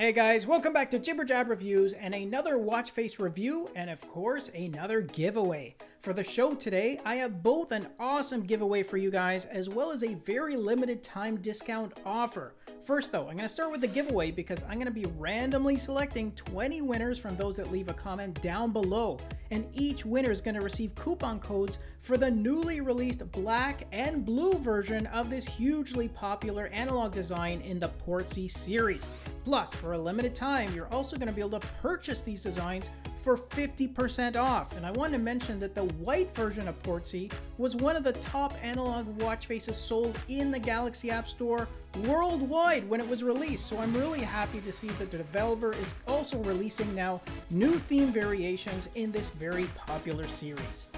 Hey guys, welcome back to Jibber Jab Reviews and another watch face review and of course another giveaway. For the show today, I have both an awesome giveaway for you guys as well as a very limited time discount offer. First though, I'm going to start with the giveaway because I'm going to be randomly selecting 20 winners from those that leave a comment down below. And each winner is going to receive coupon codes for the newly released black and blue version of this hugely popular analog design in the Portsea series. Plus, for a limited time, you're also going to be able to purchase these designs for 50% off. And I want to mention that the white version of Portsea was one of the top analog watch faces sold in the Galaxy App Store worldwide when it was released. So I'm really happy to see that the developer is also releasing now new theme variations in this very popular series.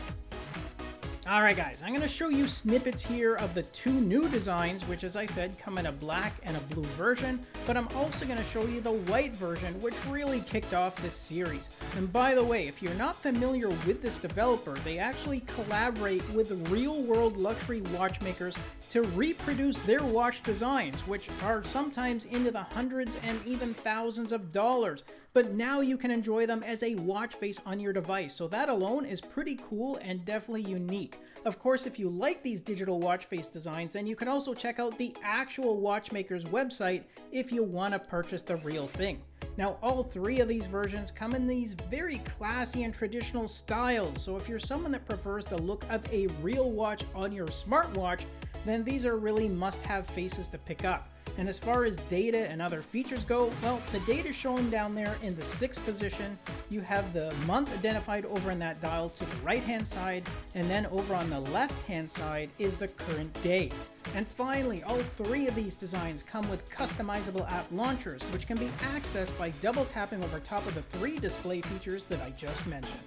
Alright guys, I'm going to show you snippets here of the two new designs, which as I said come in a black and a blue version, but I'm also going to show you the white version, which really kicked off this series. And by the way, if you're not familiar with this developer, they actually collaborate with real-world luxury watchmakers to reproduce their watch designs, which are sometimes into the hundreds and even thousands of dollars. But now you can enjoy them as a watch face on your device, so that alone is pretty cool and definitely unique. Of course, if you like these digital watch face designs, then you can also check out the actual watchmaker's website if you want to purchase the real thing. Now, all three of these versions come in these very classy and traditional styles, so if you're someone that prefers the look of a real watch on your smartwatch, then these are really must-have faces to pick up. And as far as data and other features go, well, the data shown down there in the sixth position, you have the month identified over in that dial to the right hand side, and then over on the left hand side is the current day. And finally, all three of these designs come with customizable app launchers, which can be accessed by double tapping over top of the three display features that I just mentioned.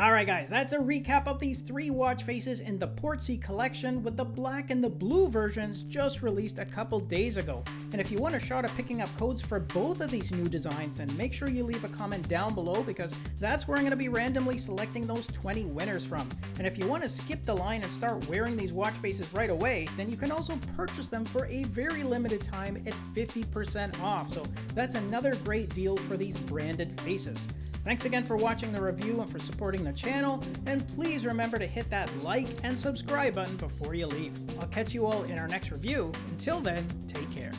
Alright guys, that's a recap of these three watch faces in the Portsea collection with the black and the blue versions just released a couple days ago. And if you want a shot at picking up codes for both of these new designs, then make sure you leave a comment down below because that's where I'm going to be randomly selecting those 20 winners from. And if you want to skip the line and start wearing these watch faces right away, then you can also purchase them for a very limited time at 50% off. So that's another great deal for these branded faces. Thanks again for watching the review and for supporting the channel, and please remember to hit that like and subscribe button before you leave. I'll catch you all in our next review. Until then, take care.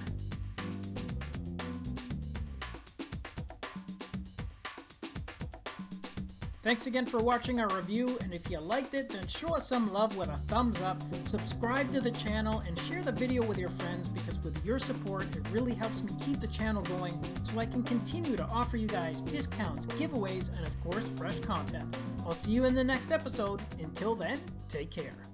Thanks again for watching our review, and if you liked it, then show us some love with a thumbs up, subscribe to the channel, and share the video with your friends because with your support, it really helps me keep the channel going so I can continue to offer you guys discounts, giveaways, and of course, fresh content. I'll see you in the next episode. Until then, take care.